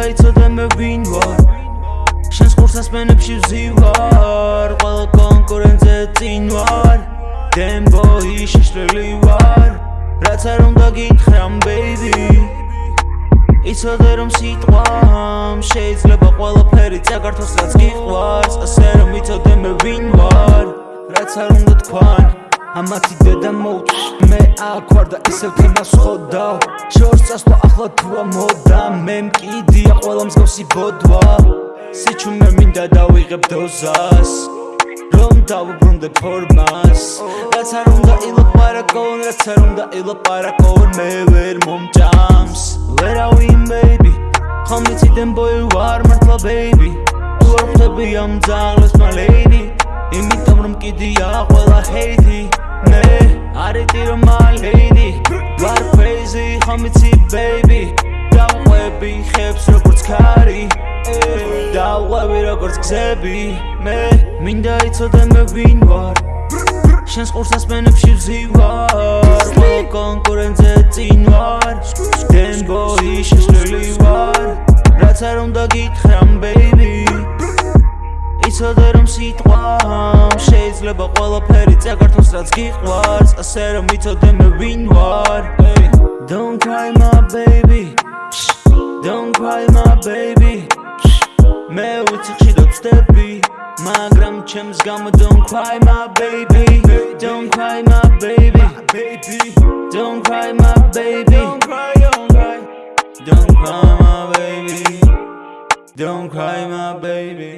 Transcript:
დაიცოდე მე ვინ ვარ შენს ხურსას მენებში ვზივარ ყველა კონკურენტზე წინ ვარ დემბოი შეშლილი ვარ რაც არ უნდა გითხრე ამ ბეიბი იცოდე რომ სიტყვამ შეიძლება ყველაფერი საქართველოს რაც გიყვარს. ასე რომ იცოდე მე ვინ ვარ რაც არ უნდა თქვან. ამათი დედა მოუწ მე აქ ვარ და ისევ თემას ხოდავ შორს წასვლა ახლა თუა მოდა. მე მკიდია ყველა მსგავსი ბოდვა. სიჩუმე მინდა დავიღებ დოზას. რომ დავუბრუნდე ფორმას. რაც არ უნდა ილაპარაკონ რაც არ უნდა ილაპარაკონ მე ვერ მომჭამს ვერავინ baby? ხომ იციდან boy ვარ მართლა baby. თუ არ ხვდები ამ ძალას my lady. იმიტომ რომ კიდია ყველა hate crazy ხომ იცი baby. დავყვები ხებს როგორც ქარი. დავყვები როგორც გზები. მე მინდა იცოდე მე ვინ ვარ. შენს ყურსას მენებში ვზივარ. ყველა კონკურენტზე წინ ვარ დემბოი შეშლილი ვარ. რაც არ უნდა გითხრამ ბეიბი იცოდე რომ სიტყვამ. შეიძლება ყველაფერი წაგართოს რაც გიყვარს. ასე რომ იცოდე მე ვინ ვარ Don't cry my baby Don't cry my baby მე ვიცი ხიდო ვწდები მაგრამ ჩემს გამო don't cry my baby don't cry my baby baby don't cry my baby don't cry don't cry don't cry my baby don't cry my baby